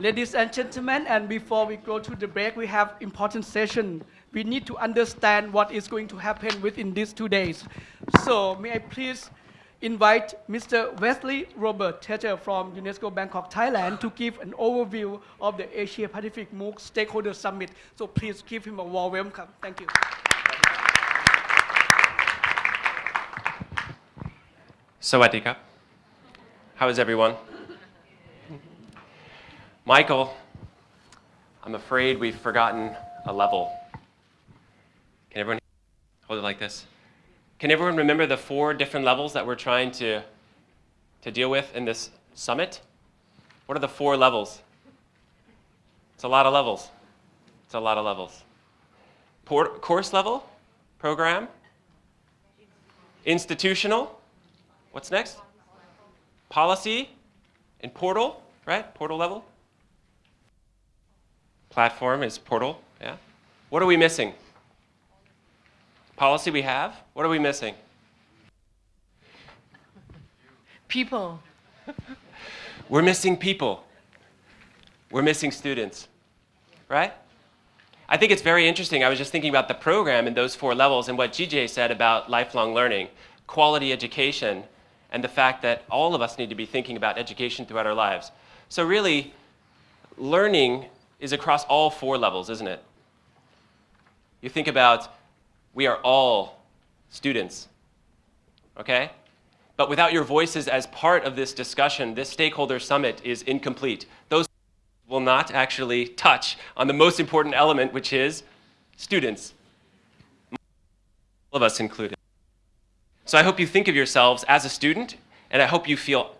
Ladies and gentlemen, and before we go to the break, we have important session. We need to understand what is going to happen within these two days. So may I please invite Mr. Wesley Robert Teter from UNESCO Bangkok, Thailand to give an overview of the Asia Pacific MOOC Stakeholder Summit. So please give him a warm welcome. Thank you. Sawadee How is everyone? Michael, I'm afraid we've forgotten a level. Can everyone hold it like this? Can everyone remember the four different levels that we're trying to, to deal with in this summit? What are the four levels? It's a lot of levels. It's a lot of levels. Course level, program, institutional, what's next? Policy and portal, right? Portal level platform is Portal, yeah? What are we missing? Policy we have, what are we missing? People. We're missing people. We're missing students, right? I think it's very interesting. I was just thinking about the program and those four levels and what GJ said about lifelong learning, quality education, and the fact that all of us need to be thinking about education throughout our lives. So really, learning is across all four levels, isn't it? You think about we are all students, okay? But without your voices as part of this discussion, this stakeholder summit is incomplete. Those will not actually touch on the most important element, which is students. All of us included. So I hope you think of yourselves as a student, and I hope you feel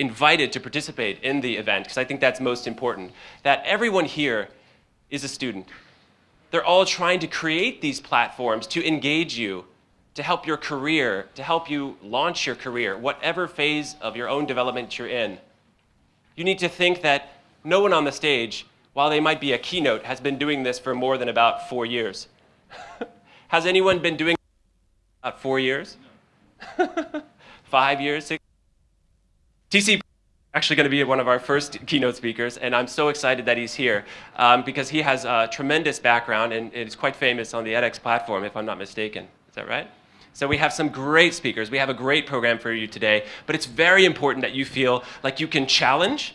invited to participate in the event, because I think that's most important, that everyone here is a student. They're all trying to create these platforms to engage you, to help your career, to help you launch your career, whatever phase of your own development you're in. You need to think that no one on the stage, while they might be a keynote, has been doing this for more than about four years. has anyone been doing about four years? Five years, six TC actually going to be one of our first keynote speakers, and I'm so excited that he's here um, because he has a tremendous background and is quite famous on the edX platform, if I'm not mistaken. Is that right? So we have some great speakers. We have a great program for you today, but it's very important that you feel like you can challenge,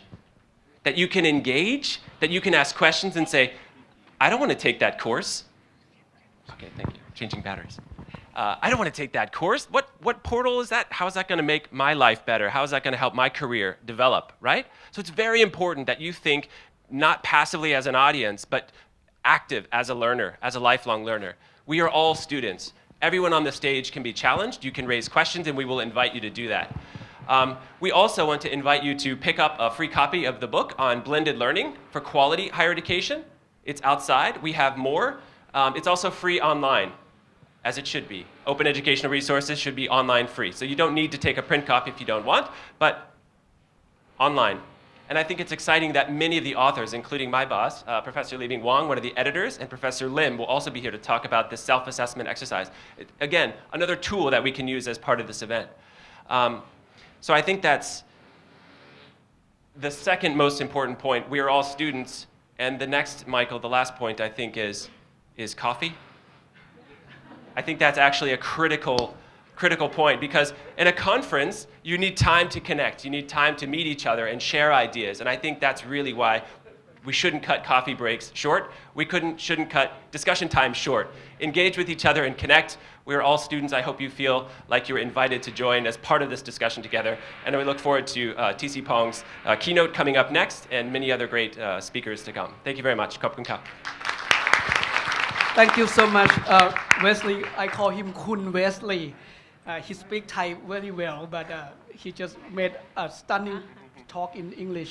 that you can engage, that you can ask questions and say, I don't want to take that course. Okay, thank you. Changing batteries uh, I don't want to take that course. What, what portal is that? How is that going to make my life better? How is that going to help my career develop, right? So it's very important that you think not passively as an audience, but active as a learner, as a lifelong learner. We are all students. Everyone on the stage can be challenged. You can raise questions, and we will invite you to do that. Um, we also want to invite you to pick up a free copy of the book on blended learning for quality higher education. It's outside. We have more. Um, it's also free online as it should be. Open educational resources should be online free. So you don't need to take a print copy if you don't want, but online. And I think it's exciting that many of the authors, including my boss, uh, Professor Libing Wang, one of the editors, and Professor Lim will also be here to talk about this self-assessment exercise. It, again, another tool that we can use as part of this event. Um, so I think that's the second most important point. We are all students. And the next, Michael, the last point I think is, is coffee. I think that's actually a critical, critical point because in a conference, you need time to connect. You need time to meet each other and share ideas. And I think that's really why we shouldn't cut coffee breaks short. We couldn't, shouldn't cut discussion time short. Engage with each other and connect. We're all students. I hope you feel like you're invited to join as part of this discussion together. And we look forward to uh, TC Pong's uh, keynote coming up next and many other great uh, speakers to come. Thank you very much. Kun Thank you so much, uh, Wesley. I call him Kun Wesley. Uh, he speaks Thai very well, but uh, he just made a stunning talk in English.